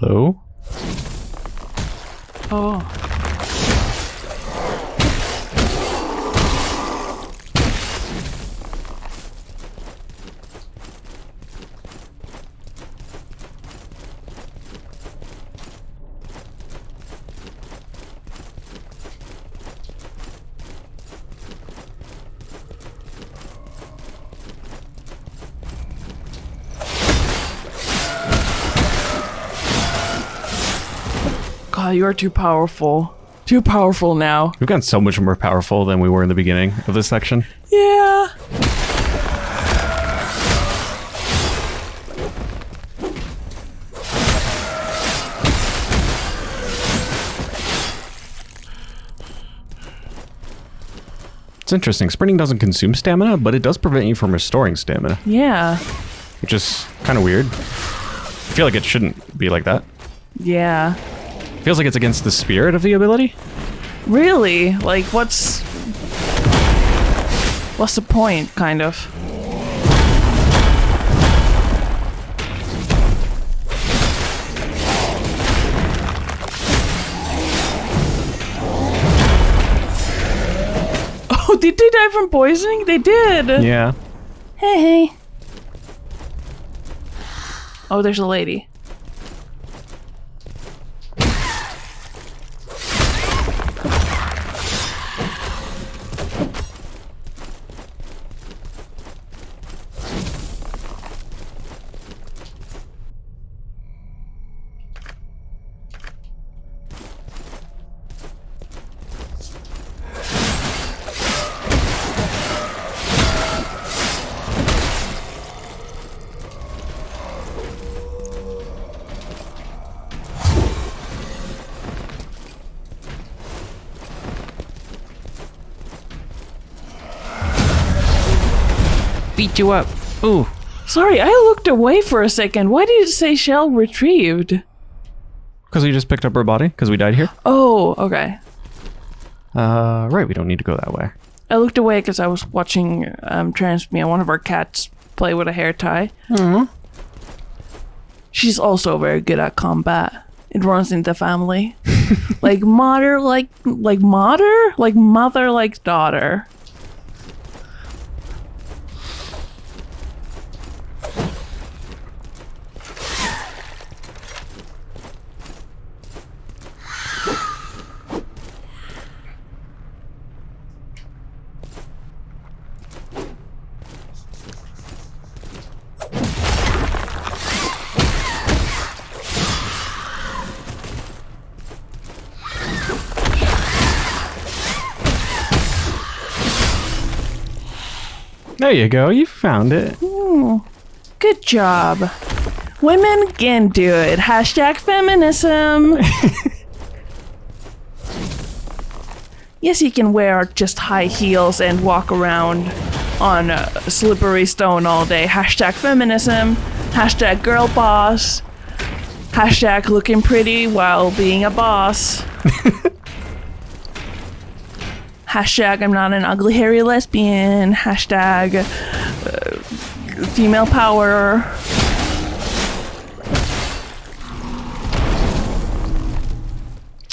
Hello? Oh. You are too powerful. Too powerful now. We've gotten so much more powerful than we were in the beginning of this section. Yeah. It's interesting. Sprinting doesn't consume stamina, but it does prevent you from restoring stamina, Yeah. which is kind of weird. I feel like it shouldn't be like that. Yeah. Feels like it's against the spirit of the ability. Really? Like, what's. What's the point, kind of? Oh, did they die from poisoning? They did! Yeah. Hey, hey. Oh, there's a lady. Beat you up. Ooh. Sorry, I looked away for a second. Why did it say shell retrieved? Because we just picked up her body because we died here. Oh, okay. Uh, right. We don't need to go that way. I looked away because I was watching um, Transmia, one of our cats, play with a hair tie. Mm. She's also very good at combat. It runs in the family, like mother, like like mother, like mother, like daughter. There you go. You found it. Good job. Women can do it. Hashtag feminism. yes, you can wear just high heels and walk around on uh, slippery stone all day. Hashtag feminism. Hashtag girl boss. Hashtag looking pretty while being a boss. hashtag I'm not an ugly hairy lesbian, hashtag uh, female power.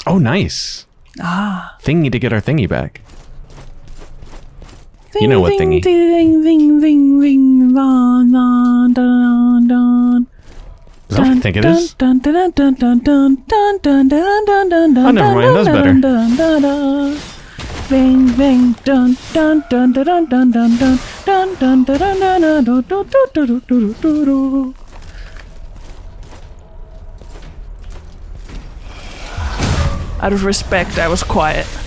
Oh, nice. Ah. Thingy to get our thingy back. Ding, you know what ding, thingy. Ding, ding, ding, ding, dun, dun, dun, dun. Is that what I think it is? Oh, never mind. That's better dun, dun, dun, dun. Dun, dun, dun, dun, dun, dun, dun, dun, dun, dun, dun, dun, dun, dun. Out of respect, I was quiet.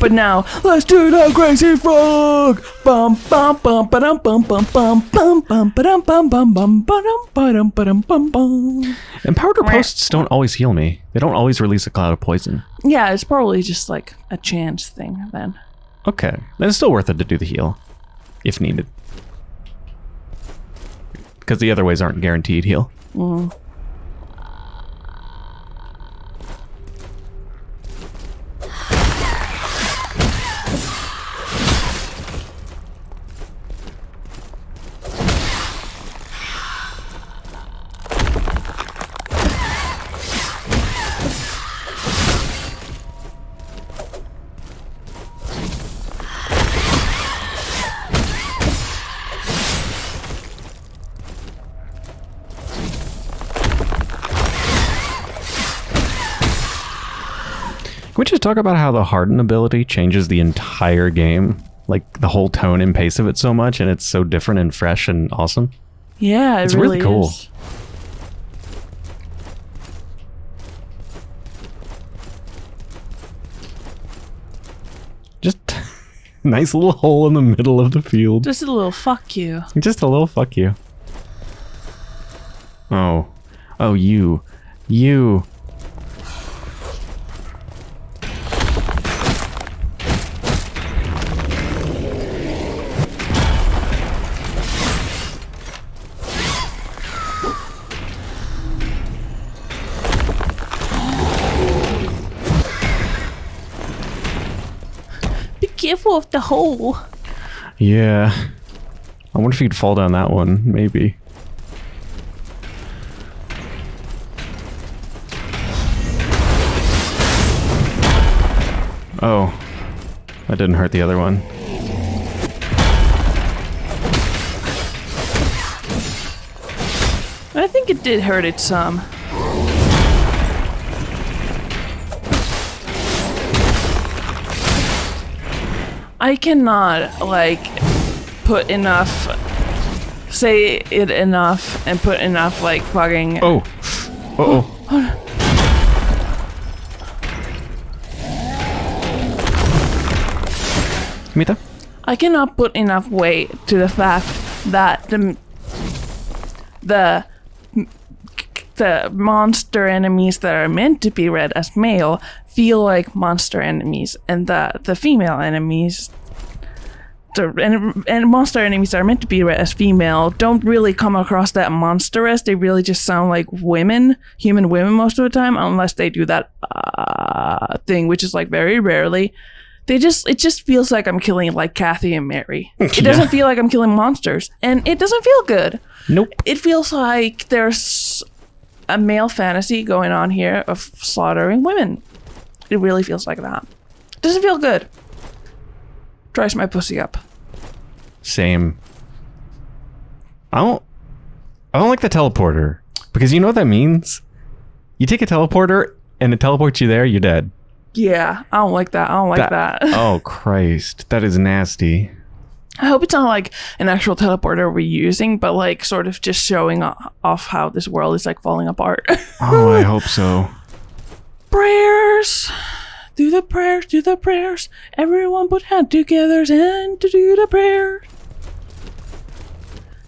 But now, let's do the crazy frog. Bum bum bum ba dum bum bum bum bum bum ba dum bum bum bum ba dum ba dum ba dum bum bum. And powder posts don't always heal me. They don't always release a cloud of poison. Yeah, it's probably just like a chance thing then. Okay. Then it's still worth it to do the heal. If needed. Because the other ways aren't guaranteed heal. we talk about how the harden ability changes the entire game? Like the whole tone and pace of it so much, and it's so different and fresh and awesome. Yeah, it It's really really, cool. is. Just nice little hole in the middle of the field. Just a little fuck you. Just a little fuck you. Oh. Oh, you. You. Careful of the hole. Yeah. I wonder if you'd fall down that one. Maybe. Oh. That didn't hurt the other one. I think it did hurt it some. I cannot like put enough say it enough and put enough like fucking Oh. Uh oh. Mita? I cannot put enough weight to the fact that the the the monster enemies that are meant to be read as male feel like monster enemies, and the the female enemies. The, and, and monster enemies that are meant to be read as female don't really come across that monstrous. They really just sound like women, human women most of the time, unless they do that uh, thing, which is like very rarely they just it just feels like I'm killing like Kathy and Mary. It doesn't feel like I'm killing monsters, and it doesn't feel good. Nope. It feels like there's a male fantasy going on here of slaughtering women. It really feels like that. Doesn't feel good. Dries my pussy up. Same. I don't. I don't like the teleporter because you know what that means. You take a teleporter and it teleports you there. You're dead. Yeah, I don't like that. I don't like that. oh Christ, that is nasty. I hope it's not like an actual teleporter we're using, but like sort of just showing off how this world is like falling apart. Oh, I hope so. Prayers. Do the prayers, do the prayers. Everyone put hand together and to do the prayer.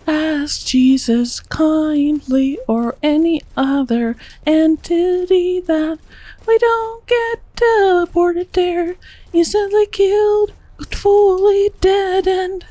Ask Jesus kindly or any other entity that we don't get teleported there, instantly killed, but fully dead and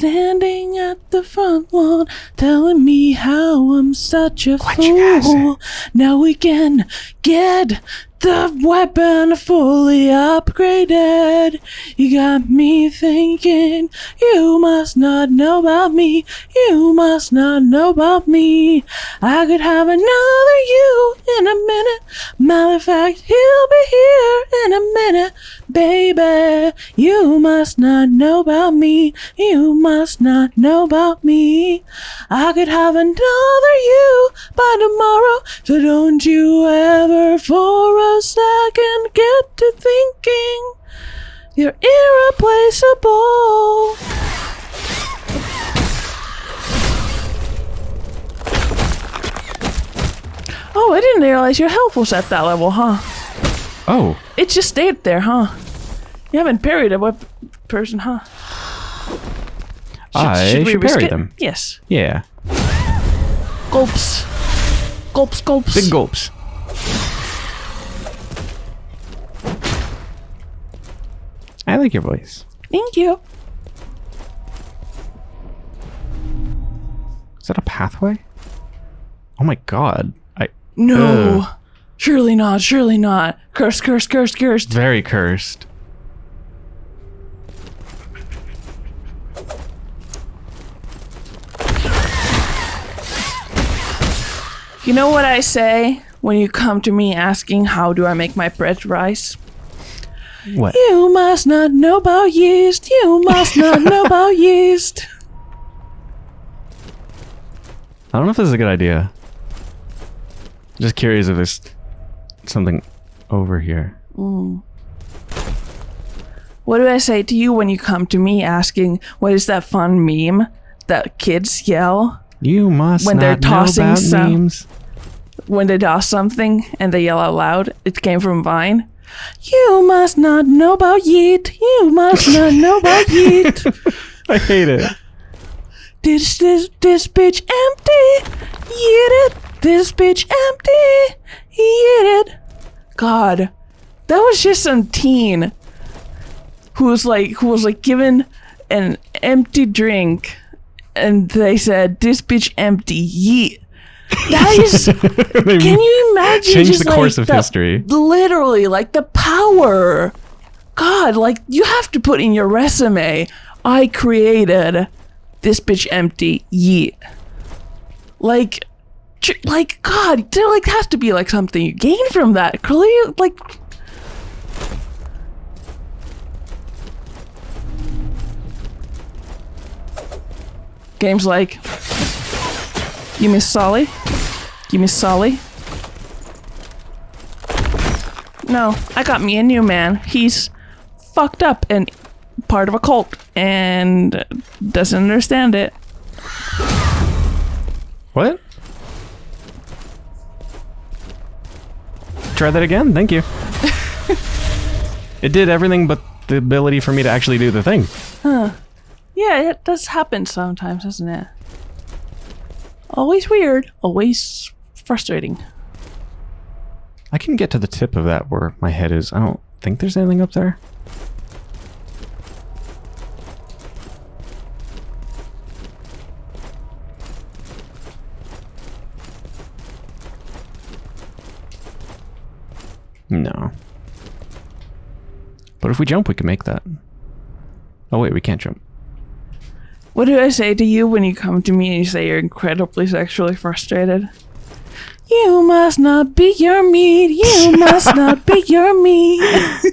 Standing at the front lawn, telling me how I'm such a fool. Now we can get the weapon fully upgraded. You got me thinking, you must not know about me. You must not know about me. I could have another you in a minute. Matter of fact, he'll be here in a minute. Baby, you must not know about me. You must not know about me. I could have another you by tomorrow. So don't you ever for a second get to thinking you're irreplaceable. Oh, I didn't realize your health was at that level, huh? Oh, It just stayed there, huh? You haven't parried a web person, huh? I should risk parry it? them. Yes. Yeah, Gulps. Gulps, gulps. big gulps. I like your voice. Thank you. Is that a pathway? Oh my god. I No. Ugh. Surely not, surely not. Curse, curse, curse, curse. very cursed. You know what I say when you come to me asking how do I make my bread rise? What? You must not know about yeast. You must not know about yeast. I don't know if this is a good idea. Just curious if there's something over here. Mm. What do I say to you when you come to me asking what is that fun meme that kids yell You must When not they're know tossing about some- memes. when they toss something and they yell out loud? It came from Vine. You must not know about yeet. You must not know about yeet. I hate it. This this this bitch empty. Eat it. This bitch empty. Eat it. God, that was just some teen who was like who was like given an empty drink, and they said this bitch empty. Yeet. That is. Can you imagine? Change the course like of history. Literally, like the power. God, like you have to put in your resume. I created this bitch empty. Yeet. Like, like God, there like has to be like something you gain from that. Clearly, like. Games like you miss Solly? You miss Solly? No, I got me a new man. He's fucked up and part of a cult and doesn't understand it. What? Try that again. Thank you. it did everything but the ability for me to actually do the thing. Huh. Yeah, it does happen sometimes, doesn't it? Always weird, always frustrating. I can get to the tip of that where my head is. I don't think there's anything up there. No. But if we jump, we can make that. Oh wait, we can't jump. What do I say to you when you come to me and you say you're incredibly sexually frustrated? You must not be your meat. You must not be your meat.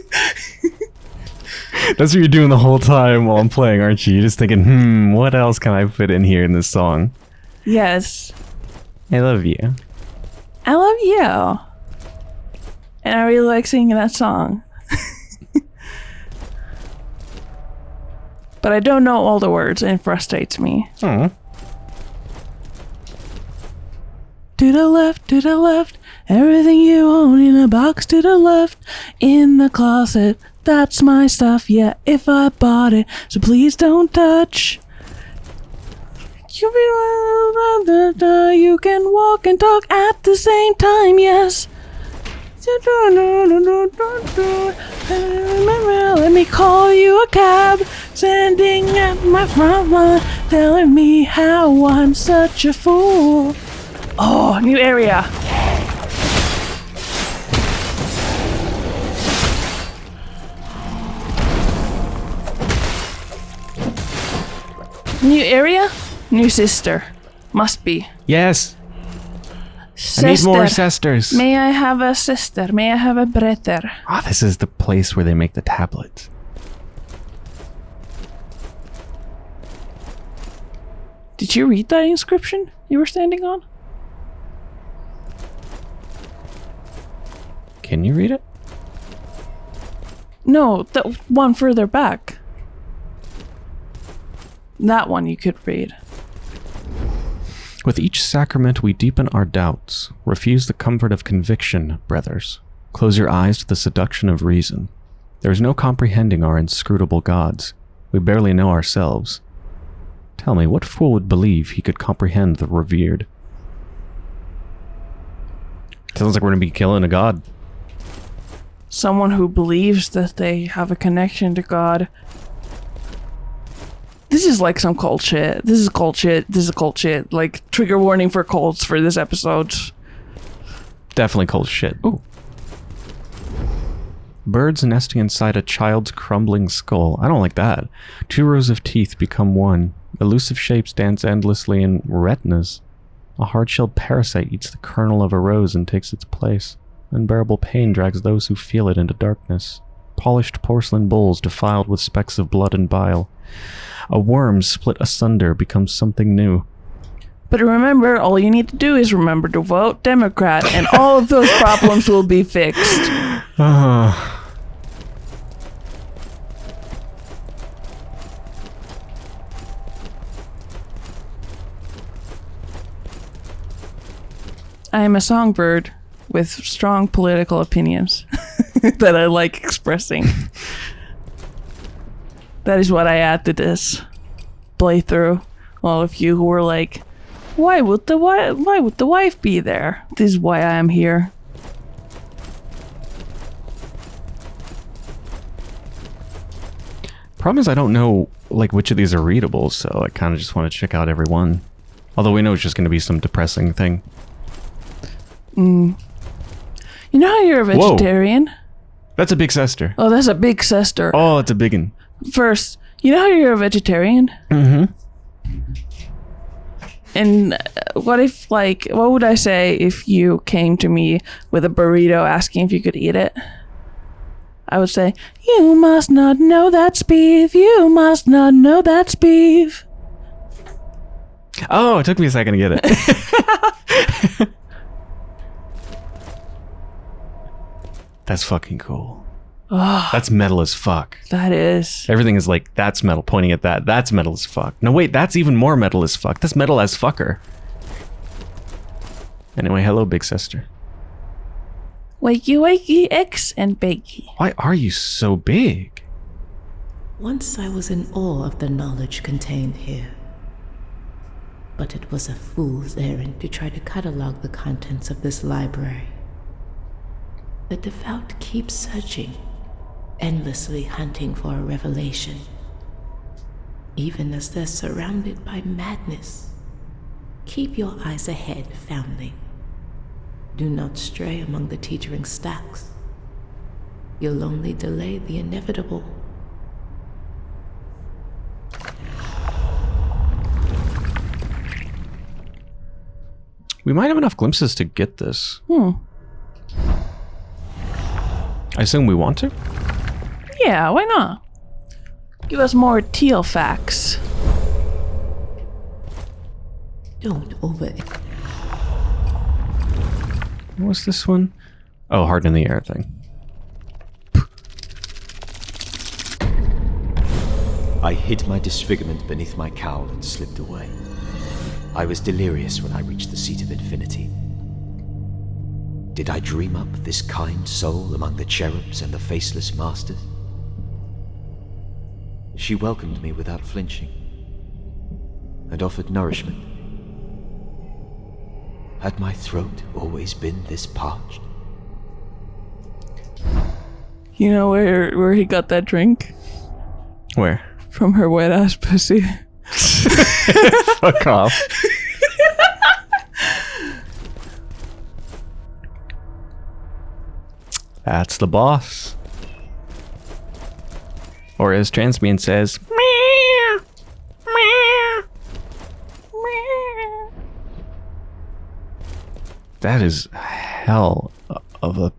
That's what you're doing the whole time while I'm playing, aren't you? You're just thinking, hmm, what else can I fit in here in this song? Yes, I love you. I love you. And I really like singing that song. But I don't know all the words and it frustrates me. Oh. To the left, to the left, everything you own in a box to the left, in the closet. That's my stuff, yeah, if I bought it, so please don't touch. You can walk and talk at the same time, yes. Let me call you a cab, standing at my front lawn, telling me how I'm such a fool. Oh, new area. New area? New sister. Must be. Yes, Sister. I need more sisters. May I have a sister? May I have a brother? Ah, this is the place where they make the tablets. Did you read that inscription you were standing on? Can you read it? No, the one further back. That one you could read. With each sacrament we deepen our doubts. Refuse the comfort of conviction, brothers. Close your eyes to the seduction of reason. There is no comprehending our inscrutable gods. We barely know ourselves. Tell me, what fool would believe he could comprehend the revered? Sounds like we're gonna be killing a god. Someone who believes that they have a connection to God. This is like some cult shit. This is cult shit. This is cult shit. Like trigger warning for cults for this episode. Definitely cold shit. Ooh. Birds nesting inside a child's crumbling skull. I don't like that. Two rows of teeth become one. Elusive shapes dance endlessly in retinas. A hard-shelled parasite eats the kernel of a rose and takes its place. Unbearable pain drags those who feel it into darkness. Polished porcelain bowls defiled with specks of blood and bile. A worm split asunder becomes something new. But remember, all you need to do is remember to vote Democrat, and all of those problems will be fixed. Uh, I am a songbird with strong political opinions that I like expressing. that is what I add to this playthrough. All of you who were like, "Why would the wi- why would the wife be there?" This is why I am here. problem is I don't know like which of these are readable, so I kind of just want to check out every one. Although we know it's just going to be some depressing thing. Mm. You know how you're a Whoa. That's a big sister. Oh, that's a big sister. Oh, it's a big one. First, you know how you're a vegetarian? Mm-hmm. And uh, what if, like, what would I say if you came to me with a burrito asking if you could eat it? I would say, You must not know that's beef. You must not know that's beef. Oh, it took me a second to get it. That's fucking cool. That's metal as fuck. That is. Everything is like, that's metal, pointing at that. That's metal as fuck. No, wait, that's even more metal as fuck. That's metal as fucker. Anyway, hello, big sister. Wakey, wakey, X and bakey. Why are you so big? Once I was in awe of the knowledge contained here. But it was a fool's errand to try to catalog the contents of this library. The devout keep searching, endlessly hunting for a revelation, even as they're surrounded by madness. Keep your eyes ahead, foundling. Do not stray among the teetering stacks. You'll only delay the inevitable. We might have enough glimpses to get this. Hmm. I assume we want to? Yeah, why not? Give us more teal facts. Don't over. What's this one? Oh, Heart in the Air thing. I hid my disfigurement beneath my cowl and slipped away. I was delirious when I reached the seat of infinity. Did I dream up this kind soul among the cherubs and the faceless masters? She welcomed me without flinching and offered nourishment. Had my throat always been this parched? You know where where he got that drink? Where? From her wet ass pussy. Fuck off. That's the boss. Or as Transmian says, "Meow, meow, meow." that is hell of a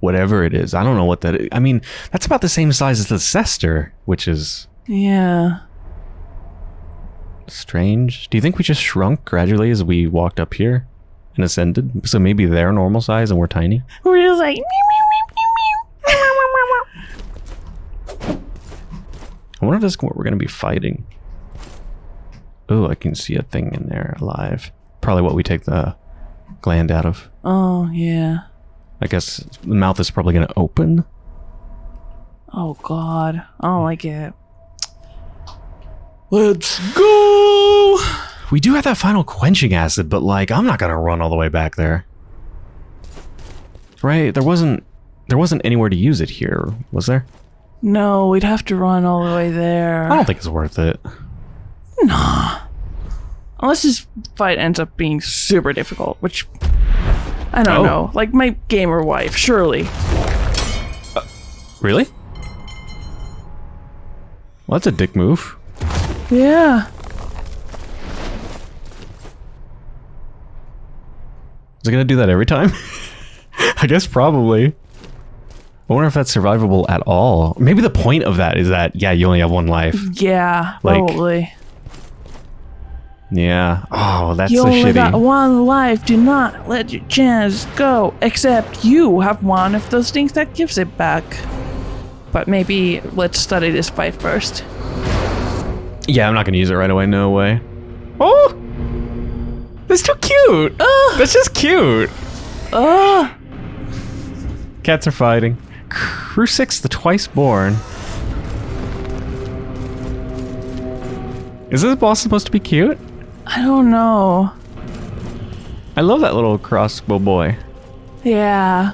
whatever it is. I don't know what that is. I mean, that's about the same size as the Cester, which is Yeah. strange. Do you think we just shrunk gradually as we walked up here and ascended? So maybe they're normal size and we're tiny? We're just like meow, meow, meow, meow, meow, meow. I wonder if this is what we're going to be fighting. Oh, I can see a thing in there alive. Probably what we take the gland out of. Oh yeah. I guess the mouth is probably going to open. Oh god. I don't like it. Let's go. We do have that final quenching acid, but like, I'm not going to run all the way back there. Right? There wasn't there wasn't anywhere to use it here, was there? No, we'd have to run all the way there. I don't think it's worth it. Nah. Unless this fight ends up being super difficult, which I don't Oh. know. Like my gamer wife, surely. Uh, really? Well, that's a dick move. Yeah. Is it gonna do that every time? I guess probably. I wonder if that's survivable at all. Maybe the point of that is that, yeah, you only have one life. Yeah, Like- probably. Yeah. Oh, that's you so only got one life. Do not let your chance go. Except you have one of those things that gives it back. But maybe let's study this fight first. Yeah, I'm not gonna use it right away. No way. Oh, that's too cute. That's just cute. Ugh. Cats are fighting. Crucix the Twice Born. Is this boss supposed to be cute? I don't know. I love that little crossbow boy. Yeah.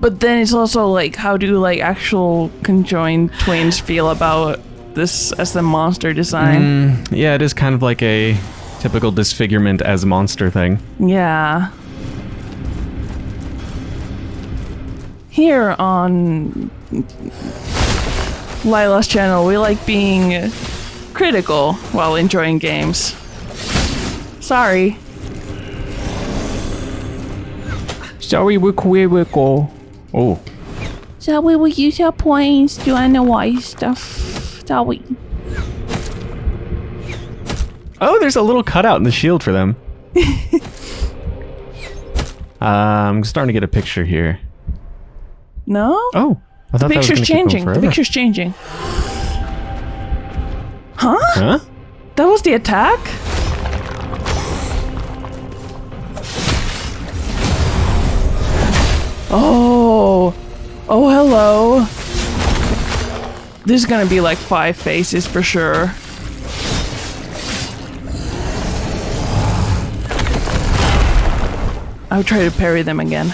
But then it's also like, how do like actual conjoined twins feel about this as the monster design? Mm, yeah, it is kind of like a typical disfigurement as monster thing. Yeah. Here on Lila's channel, we like being critical while enjoying games. Sorry. Sorry, we Where will we go. Oh, So we will use our points to analyze stuff. shall we? oh, there's a little cutout in the shield for them. uh, I'm starting to get a picture here. No? Oh, I thought the picture's gonna keep going changing. The picture's changing. Huh? Huh? That was the attack? Oh. Oh, hello. This is gonna be like five faces for sure. I would try to parry them again.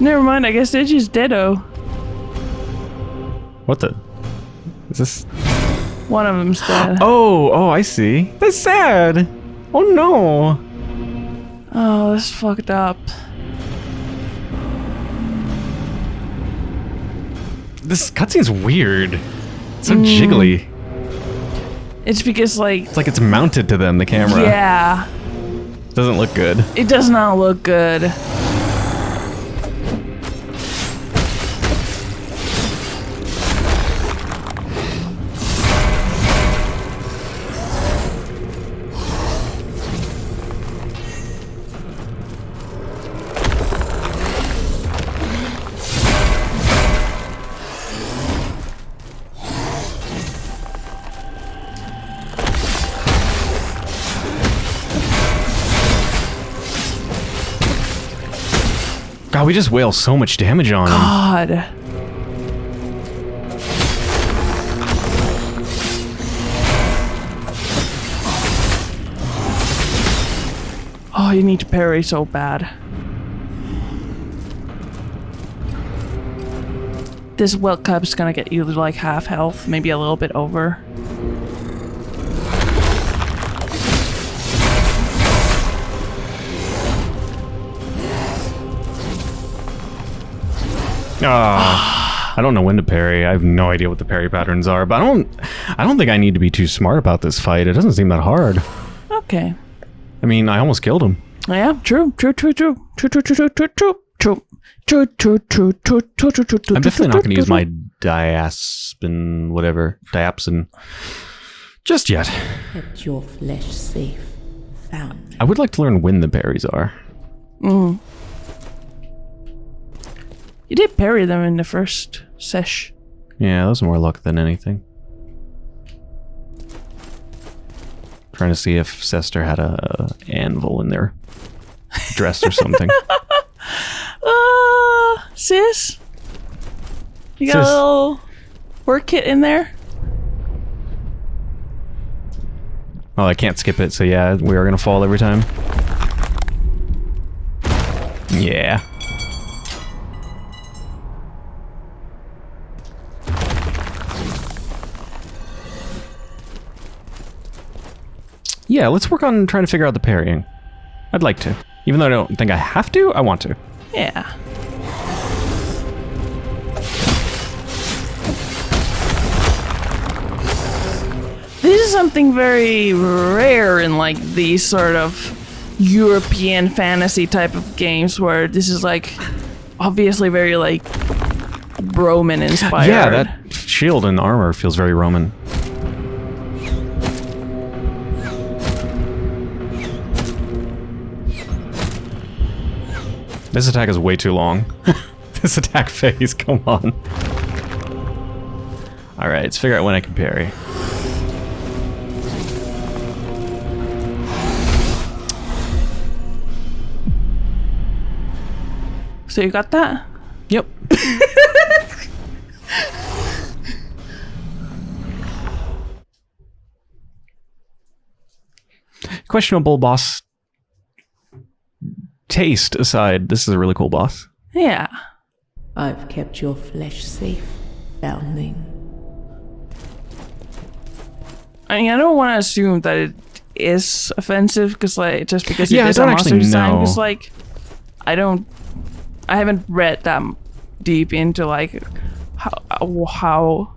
Never mind, I guess they're just deado. What the? Is this? One of them's dead. Oh, oh, I see. That's sad. Oh no. Oh, that's fucked up. This cutscene's weird. It's so mm. jiggly. It's because, like, It's like it's mounted to them, the camera. yeah, Doesn't look good. it does not look good. God, we just wail so much damage on him. God. Oh, you need to parry so bad. This Welt is gonna get you like half health, maybe a little bit over. I don't know when to parry. I have no idea what the parry patterns are, but I don't. I don't think I need to be too smart about this fight. It doesn't seem that hard. Okay. I mean, I almost killed him. Yeah, true, true, true, true, true, true, true, true, true, true, true, true, true, true, true, true, true, true. I'm definitely not going to use my diaspin, whatever, diapsin, just yet. Kept your flesh safe. Found. I would like to learn when the berries are. You did parry them in the first sesh. Yeah, that was more luck than anything. Trying to see if Sester had a anvil in their dress or something. Uh, sis? You got Sis. a little work kit in there? oh, I can't skip it, so yeah, we are gonna fall every time. Yeah. Yeah, let's work on trying to figure out the parrying. I'd like to. Even though I don't think I have to, I want to. Yeah. This is something very rare in like these sort of European fantasy type of games where this is like obviously very like Roman inspired. Yeah, that shield and armor feels very Roman. This attack is way too long. this attack phase, come on. Alright, let's figure out when I can parry. So you got that? Yep. Questionable boss taste aside, this is a really cool boss. Yeah. I've kept your flesh safe, foundling. I mean, I don't want to assume that it is offensive because, like, just because Yeah, it I is a don't monster actually design. know. Because, like, I don't, I haven't read that deep into like how how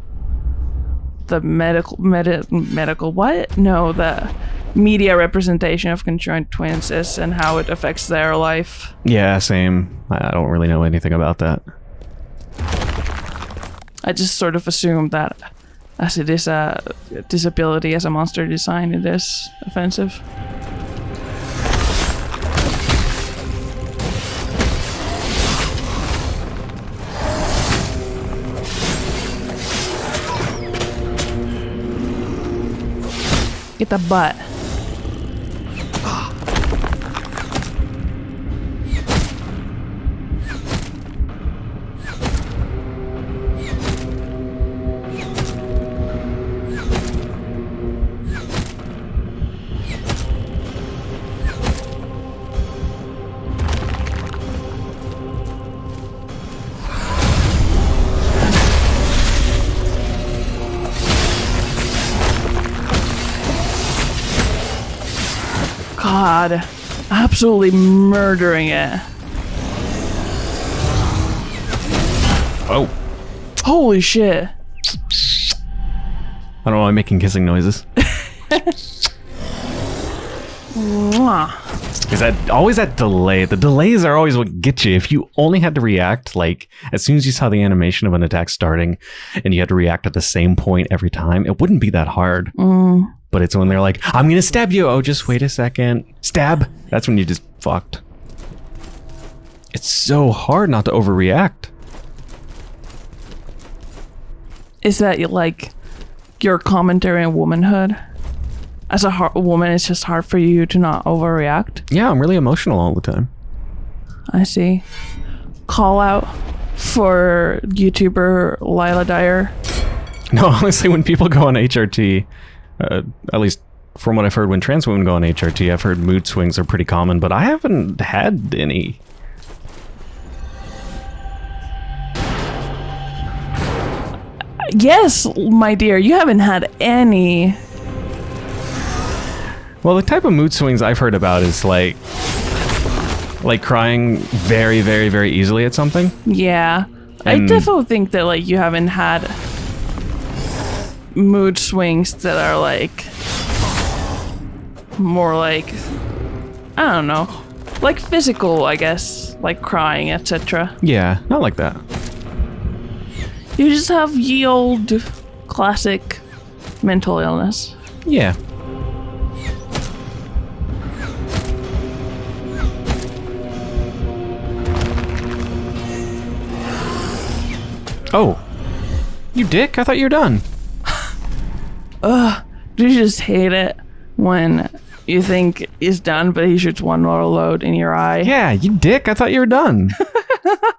the medical medi- medical what? No, the media representation of conjoined twins is and how it affects their life. Yeah, same. I I don't really know anything about that. I just sort of assume that as it is a disability as a monster design, it is offensive. Get the butt. God, absolutely murdering it. Oh. Holy shit. I don't know why I'm making kissing noises. Is that always that delay? The delays are always what get you. If you only had to react like as soon as you saw the animation of an attack starting and you had to react at the same point every time, it wouldn't be that hard. Mm. But it's when they're like, I'm gonna stab you. Oh, just wait a second. Stab. That's when you just fucked. It's so hard not to overreact. Is that like your commentary on womanhood? As a woman, it's just hard for you to not overreact. Yeah, I'm really emotional all the time. I see. Call out for YouTuber Lila Dyer. No, honestly, when people go on HRT, uh, at least from what I've heard, when trans women go on HRT, I've heard mood swings are pretty common, but I haven't had any. Yes, my dear, you haven't had any. Well, the type of mood swings I've heard about is like, like crying very, very, very easily at something. Yeah. I definitely think that like you haven't had mood swings that are like more like I don't know, like physical, I guess, like crying, etc. Yeah, not like that. You just have ye old classic mental illness. Yeah. Oh. You dick? I thought you were done. Ugh, do you just hate it when you think he's done, but he shoots one more load in your eye? Yeah, you dick. I thought you were done.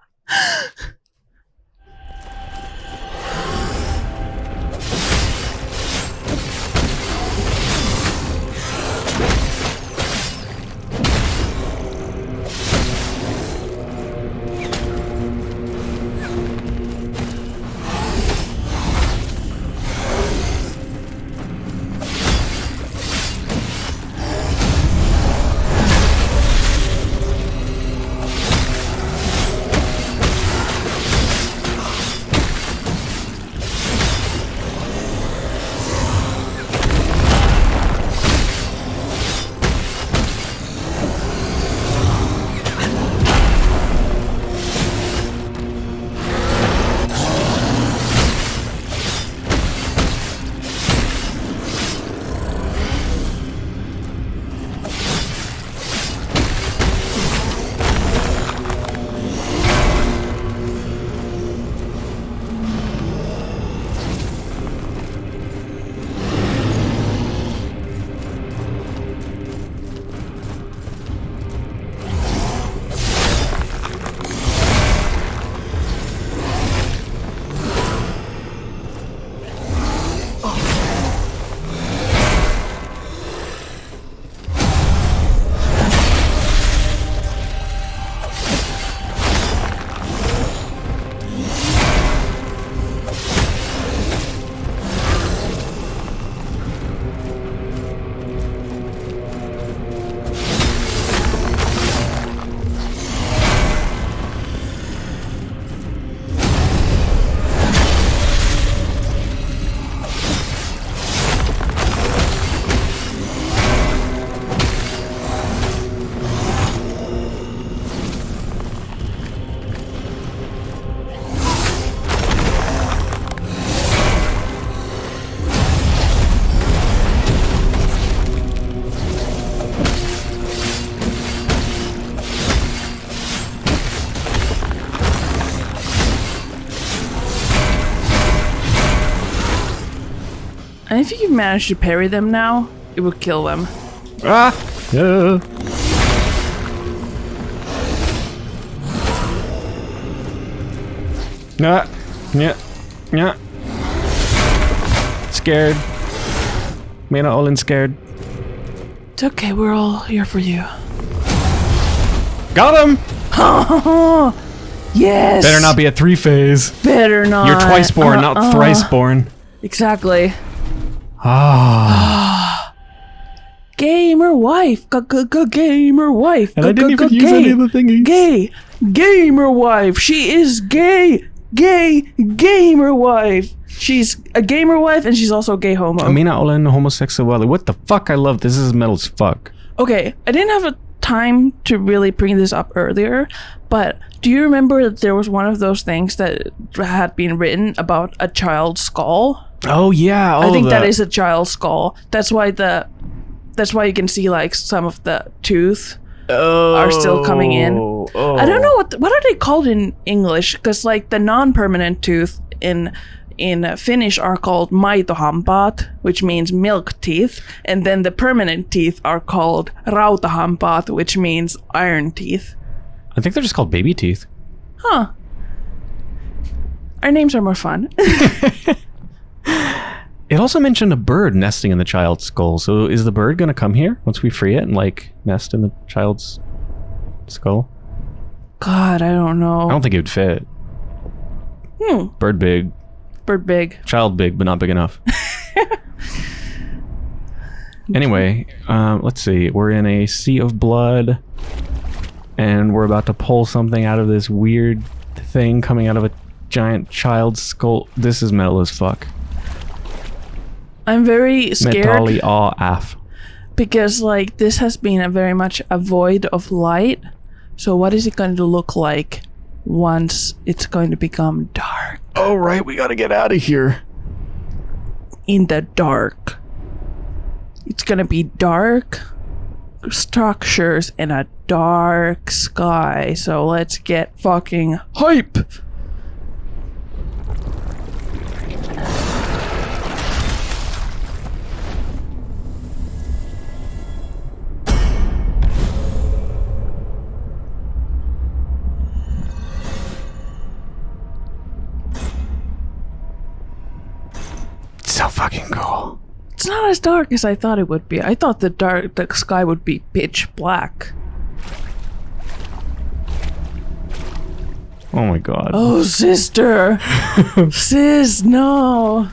And if you manage to parry them now, it would kill them. Ah! Yeah. Nah. Yeah. Yeah. Scared. Mina Olin scared. It's okay, we're all here for you. Got him! Yes! Better not be a three phase. Better not. You're twice born, not Uh-uh. thrice born. Exactly. Ah. Gamer wife. Gamer wife. And I didn't even use any of the thingies. Gay. Gamer wife. She is gay. Gay. Gamer wife. She's a gamer wife and she's also gay homo. I mean, Mina Olin homosexuality. What the fuck? I love this. This is metal as fuck. Okay, I didn't have a time to really bring this up earlier, but do you remember that there was one of those things that had been written about a child's skull? Oh yeah. I oh, think that the- is a child's skull. That's why the that's why you can see like some of the tooth are still coming in. Oh. I don't know oh. what what are they called in English because like the non-permanent tooth in in Finnish are called maitohampaat, which means milk teeth, and then the permanent teeth are called rautahampaat, which means iron teeth. I think they're just called baby teeth. Huh. Our names are more fun. It also mentioned a bird nesting in the child's skull. So is the bird gonna come here once we free it and like nest in the child's skull? God, I don't know. I don't think it would fit. Hmm. Bird big, Bird big. child big, but not big enough. anyway, um, let's see. We're in a sea of blood, and we're about to pull something out of this weird thing coming out of a giant child's skull. This is metal as fuck. I'm very scared Metally all af. because like this has been a very much a void of light. So what is it going to look like once it's going to become dark? Oh right, we gotta get out of here. In the dark. It's going to be dark structures in a dark sky. So let's get fucking hype. So fucking cool. It's not as dark as I thought it would be. I thought the dark the sky would be pitch black. Oh my god. Oh, sister. Sis, no.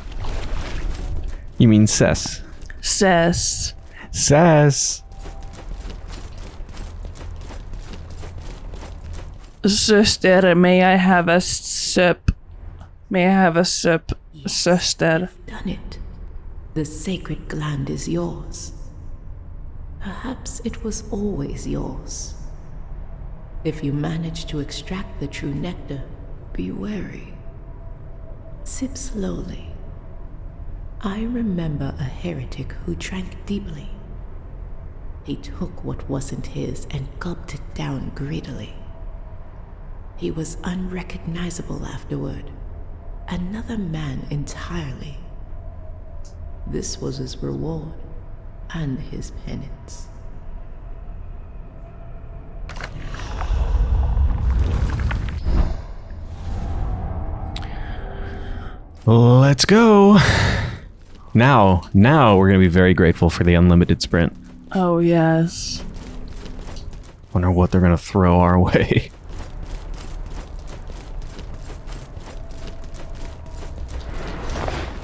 You mean Cess? Says. Cess. Sister, may I have a sip? May I have a sip, sister? Done it. The sacred gland is yours. Perhaps it was always yours. If you manage to extract the true nectar, be wary. Sip slowly. I remember a heretic who drank deeply. He took what wasn't his and gulped it down greedily. He was unrecognizable afterward, another man entirely. This was his reward and his penance. Let's go. Now, now we're gonna be very grateful for the unlimited sprint. Oh, yes. Wonder what they're gonna throw our way.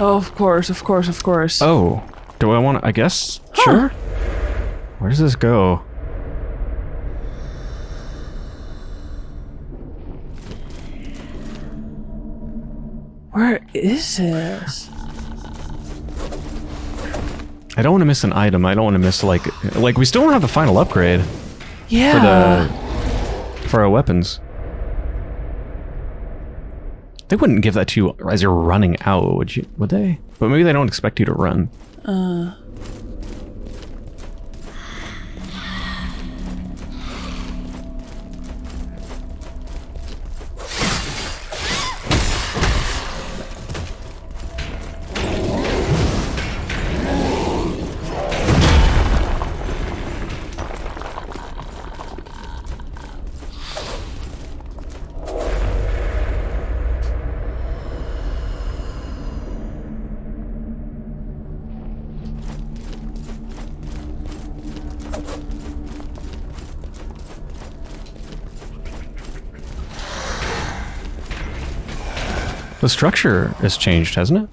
Oh, of course, of course, of course. Oh, do I want to? I guess. Sure. Where does this go? Where is this? I don't want to miss an item. I don't want to miss like like we still don't have the final upgrade Yeah. for the for our weapons. They wouldn't give that to you as you're running out, would you? Would they? But maybe they don't expect you to run. Uh, The structure has changed, hasn't it?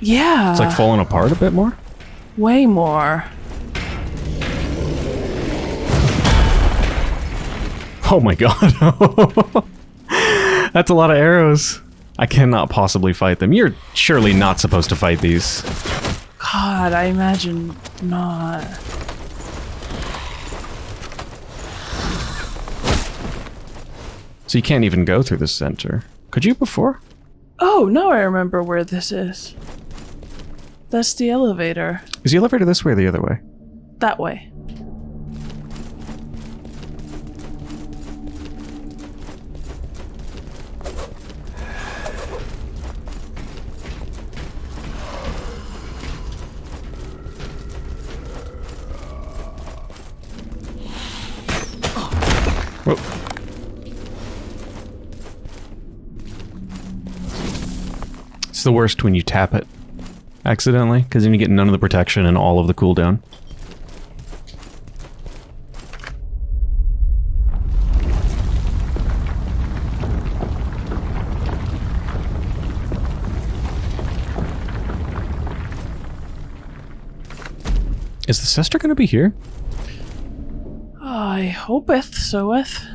Yeah. It's like falling apart a bit more. way more. Oh my god. That's a lot of arrows. I cannot possibly fight them. You're surely not supposed to fight these. God, I imagine not. So you can't even go through the center. Could you before? Oh, now I remember where this is. That's the elevator. Is the elevator this way or the other way? That way. Whoa. The worst when you tap it accidentally, because then you get none of the protection and all of the cooldown. Is the sister going to be here? I hopeth soeth.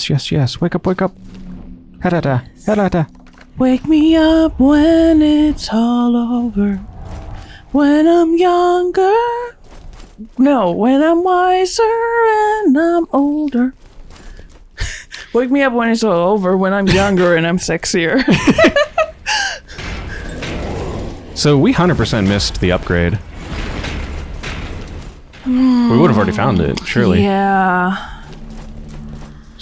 Yes, yes, yes, yes. Wake up, wake up. Harada, harada. Wake me up when it's all over. When I'm younger. No, when I'm wiser and I'm older. Wake me up when it's all over, when I'm younger and I'm sexier. So we 100% missed the upgrade. We would have already found it, surely. Yeah.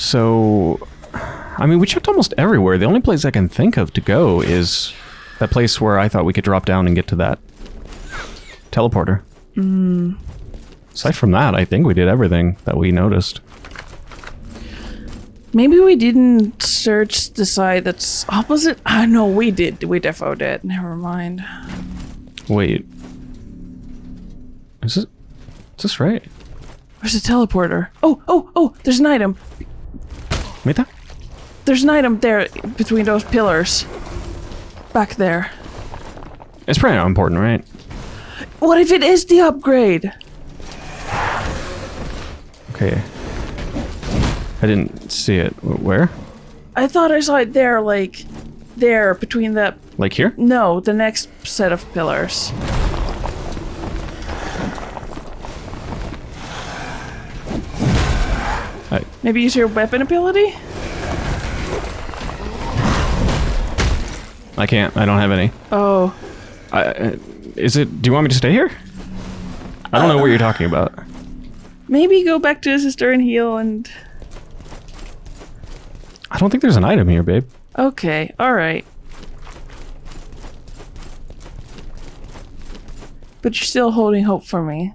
So, I mean, we checked almost everywhere. The only place I can think of to go is that place where I thought we could drop down and get to that teleporter. Aside from that, I think we did everything that we noticed. Maybe we didn't search the side that's opposite. Ah, know we did. We defo did. Never mind. Wait. Is this, is this right? Where's the teleporter? Oh, oh, oh, there's an item. Mita? There's an item there between those pillars. Back there. It's probably not important, right? What if it is the upgrade? Okay. I didn't see it. Where? I thought I saw it there, like, there, between the. Like here? No, the next set of pillars. Maybe use your weapon ability? I can't. I don't have any. Oh. I, uh, is it? Do you want me to stay here? I don't know what you're talking about. Maybe go back to his sister and heal and. I don't think there's an item here, babe. Okay, alright. But you're still holding hope for me.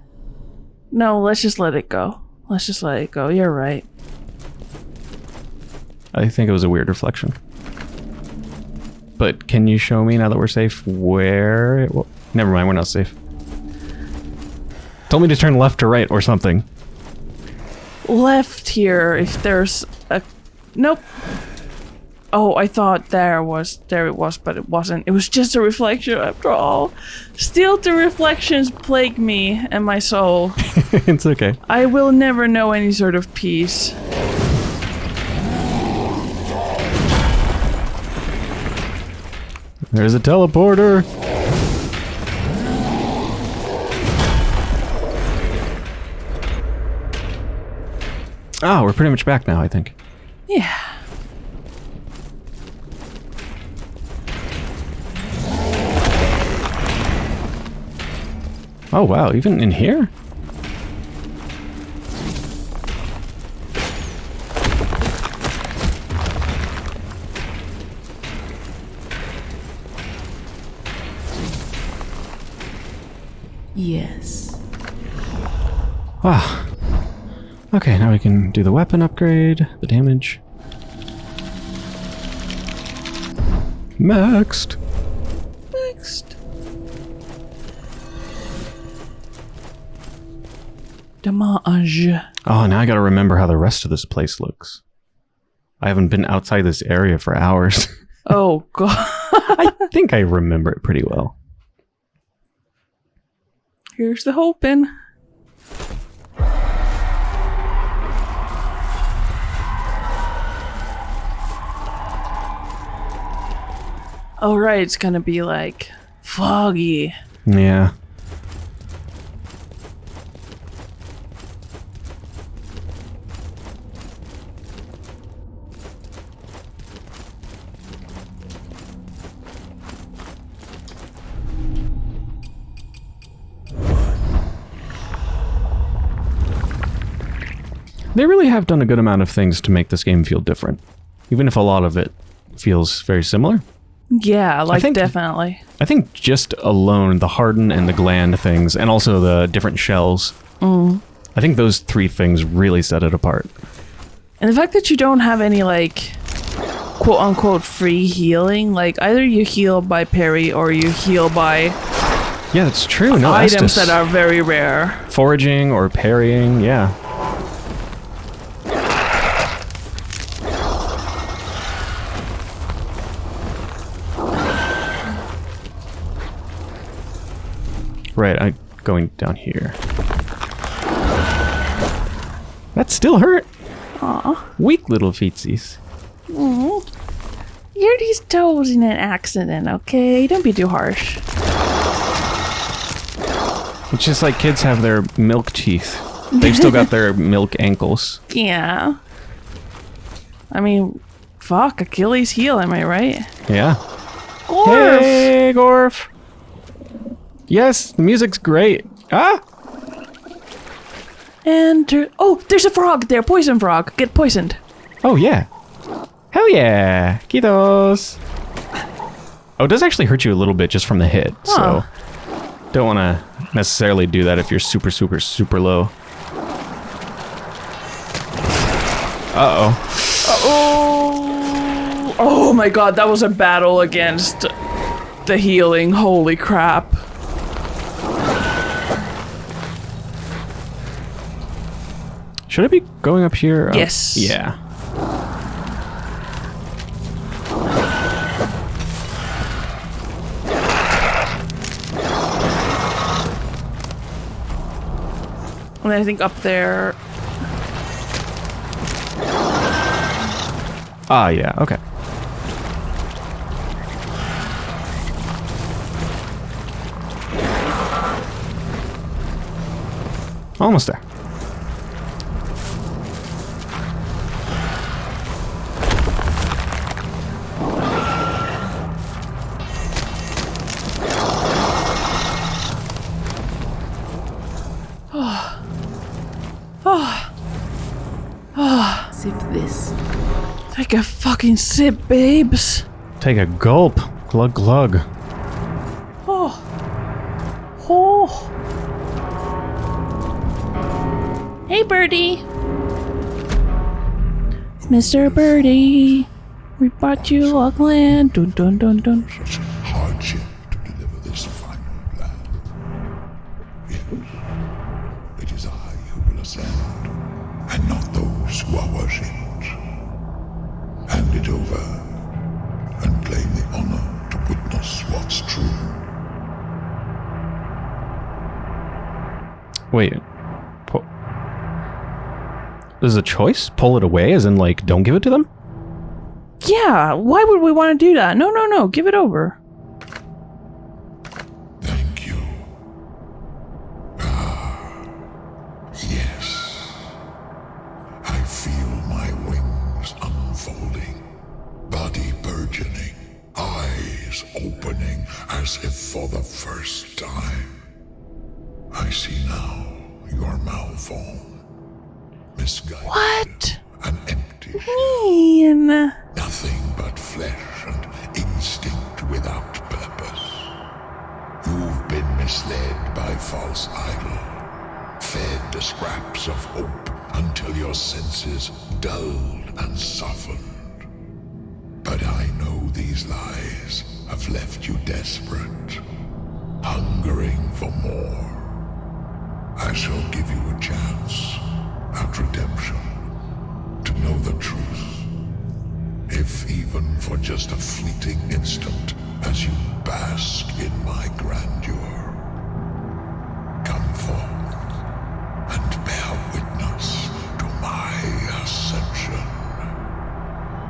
No, let's just let it go. Let's just let it go. You're right. I think it was a weird reflection. But can you show me now that we're safe where? It w- Never mind, we're not safe. Told me to turn left to right or something. Left here, if there's a. Nope. Oh, I thought there was. There it was, but it wasn't. It was just a reflection after all. Still, the reflections plague me and my soul. it's okay. I will never know any sort of peace. There's a teleporter. Ah, we're pretty much back now, I think. Yeah. Oh wow, even in here? Yes. Wow. Okay, now we can do the weapon upgrade, the damage. Next. Damage. Oh, now I gotta remember how the rest of this place looks. I haven't been outside this area for hours. Oh god. I think I remember it pretty well. Here's the hoping. Oh right, it's gonna be like foggy. Yeah. They really have done a good amount of things to make this game feel different, even if a lot of it feels very similar. Yeah, like think- definitely. I think just alone the harden and the gland things, and also the different shells. Mm. I think those three things really set it apart. And the fact that you don't have any like quote unquote free healing, like either you heal by parry or you heal by Yeah, that's true. No items Estus. that are very rare. foraging or parrying. Yeah. Right, I'm going down here. That still hurt. Aw. Weak little feetsies. You're these toes in an accident, okay? Don't be too harsh. It's just like kids have their milk teeth. They've still got their milk ankles. Yeah. I mean, fuck, Achilles heel, am I right? Yeah. Gorf! Hey, Gorf. Yes, the music's great. Ah! Enter. Oh, there's a frog there, poison frog. Get poisoned. Oh, yeah. Hell yeah. Kitos. Oh, it does actually hurt you a little bit just from the hit, so don't want to necessarily do that if you're super, super, super low. Uh-oh. Oh, oh my god, that was a battle against the healing. Holy crap. Should I be going up here? Oh, Yes. yeah. And I think up there. Ah, yeah, okay. Almost there. Fucking sip, babes. Take a gulp. Glug glug. Oh. Oh. Hey, Birdie. Mr. Birdie, we bought you a gland. Dun dun dun dun. Is a choice? Pull it away, as in, like, don't give it to them? Yeah, why would we want to do that? No, no, no, give it over. Idol, fed the scraps of hope until your senses dulled and softened. But I know these lies have left you desperate, hungering for more. I shall give you a chance at redemption to know the truth. If even for just a fleeting instant as you bask in my grandeur. Ascension.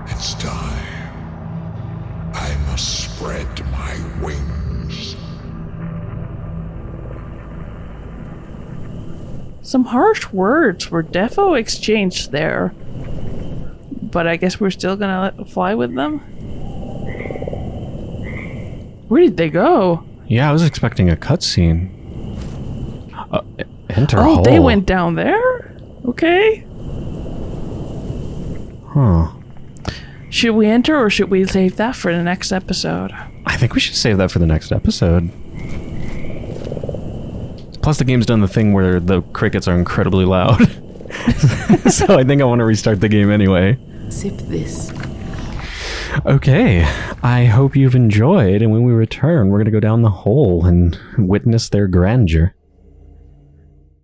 It's time. I must spread my wings. Some harsh words were defo exchanged there. But I guess we're still gonna let, fly with them? Where did they go? Yeah, I was expecting a cutscene. Uh, enter Oh, hole. they went down there? Okay. Huh. Should we enter or should we save that for the next episode? I think we should save that for the next episode. Plus, the game's done the thing where the crickets are incredibly loud. so I think I want to restart the game anyway. Sip this. Okay, I hope you've enjoyed, and when we return, we're going to go down the hole and witness their grandeur.